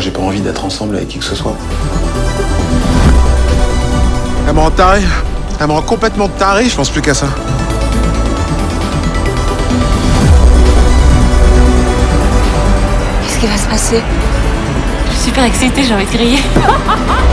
J'ai pas envie d'être ensemble avec qui que ce soit. Elle me rend taré. Elle me rend complètement taré, je pense plus qu'à ça. Qu'est-ce qui va se passer? Je suis super excitée, j'ai envie de crier.